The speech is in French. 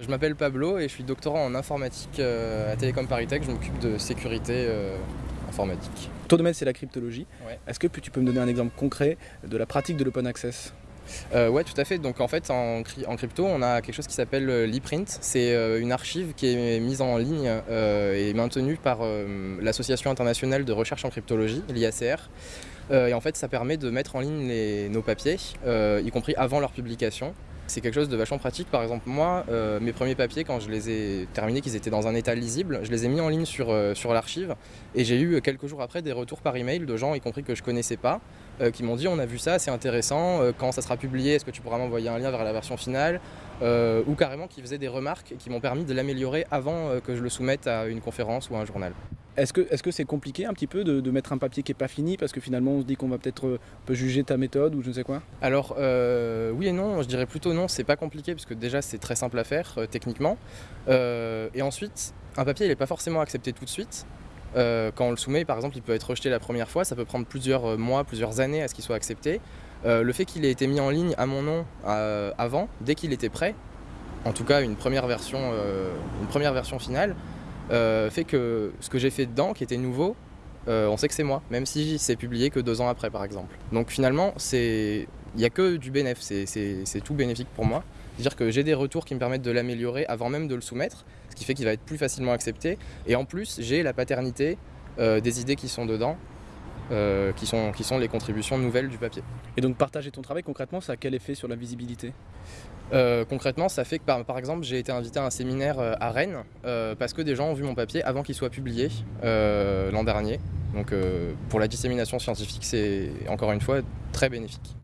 Je m'appelle Pablo et je suis doctorant en informatique euh, à Télécom Paris Tech. Je m'occupe de sécurité euh, informatique. Ton domaine c'est la cryptologie. Ouais. Est-ce que tu peux me donner un exemple concret de la pratique de l'open access? Euh, ouais, tout à fait. Donc en fait, en, cry- en crypto, on a quelque chose qui s'appelle euh, l'e-print. C'est euh, une archive qui est mise en ligne et maintenue par l'Association internationale de recherche en cryptologie, l'IACR. Et en fait, ça permet de mettre en ligne les- nos papiers, y compris avant leur publication. C'est quelque chose de vachement pratique. Par exemple, moi, euh, mes premiers papiers, quand je les ai terminés, qu'ils étaient dans un état lisible, je les ai mis en ligne sur, euh, l'archive. Et j'ai eu euh, quelques jours après des retours par email de gens, y compris que je connaissais pas, qui m'ont dit on a vu ça, c'est intéressant, quand ça sera publié, est-ce que tu pourras m'envoyer un lien vers la version finale Ou carrément qui faisaient des remarques qui m'ont permis de l'améliorer avant que je le soumette à une conférence ou à un journal. Est-ce que est-ce que c'est compliqué un petit peu de, mettre un papier qui est pas fini parce que finalement on se dit qu'on va peut-être euh, peut juger ta méthode ou je ne sais quoi? Alors euh, oui et non, je dirais plutôt non, c'est pas compliqué parce que déjà c'est très simple à faire euh, techniquement. Et ensuite, un papier il n'est pas forcément accepté tout de suite. Quand on le soumet, par exemple, il peut être rejeté la première fois, ça peut prendre plusieurs mois, plusieurs années à ce qu'il soit accepté. Le fait qu'il ait été mis en ligne à mon nom avant, dès qu'il était prêt, en tout cas une première version, une première version finale, euh, fait que ce que j'ai fait dedans, qui était nouveau, euh, on sait que c'est moi, même si c'est publié que deux ans après, par exemple. Donc finalement, il n'y a que du bénéf, c'est- tout bénéfique pour moi. C'est-à-dire que j'ai des retours qui me permettent de l'améliorer avant même de le soumettre, ce qui fait qu'il va être plus facilement accepté. Et en plus, j'ai la paternité euh, des idées qui sont dedans, qui, sont, qui sont les contributions nouvelles du papier. Et donc partager ton travail concrètement, ça a quel effet sur la visibilité? Euh, concrètement, ça fait que par, exemple, j'ai été invité à un séminaire euh, à Rennes euh, parce que des gens ont vu mon papier avant qu'il soit publié l'an dernier. Donc pour la dissémination scientifique, c'est encore une fois très bénéfique.